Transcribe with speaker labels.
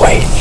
Speaker 1: wait.